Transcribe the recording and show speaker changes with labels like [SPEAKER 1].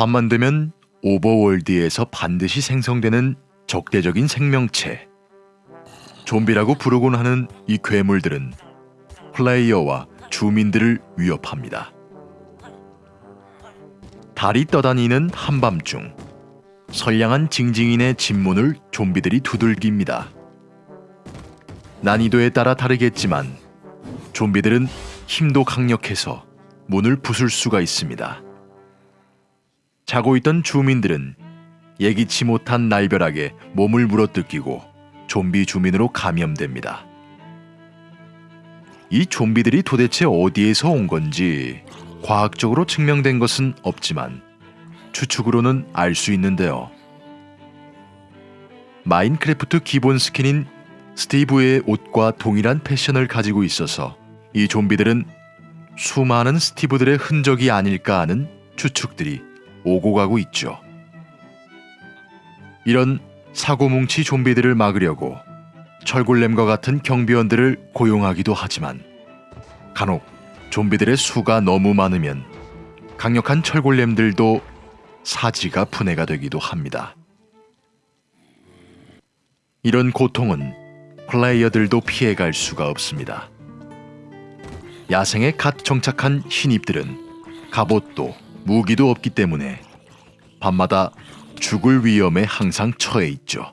[SPEAKER 1] 밤만 되면 오버월드에서 반드시 생성되는 적대적인 생명체. 좀비라고 부르곤 하는 이 괴물들은 플레이어와 주민들을 위협합니다. 달이 떠다니는 한밤중 선량한 징징인의 집문을 좀비들이 두들깁니다. 난이도에 따라 다르겠지만 좀비들은 힘도 강력해서 문을 부술 수가 있습니다. 자고 있던 주민들은 예기치 못한 날벼락에 몸을 물어뜯기고 좀비 주민으로 감염됩니다. 이 좀비들이 도대체 어디에서 온 건지 과학적으로 증명된 것은 없지만 추측으로는 알 수 있는데요. 마인크래프트 기본 스킨인 스티브의 옷과 동일한 패션을 가지고 있어서 이 좀비들은 수많은 스티브들의 흔적이 아닐까 하는 추측들이 오고 가고 있죠. 이런 사고뭉치 좀비들을 막으려고 철골렘과 같은 경비원들을 고용하기도 하지만 간혹 좀비들의 수가 너무 많으면 강력한 철골렘들도 사지가 분해가 되기도 합니다. 이런 고통은 플레이어들도 피해갈 수가 없습니다. 야생에 갓 정착한 신입들은 갑옷도 무기도 없기 때문에 밤마다 죽을 위험에 항상 처해 있죠.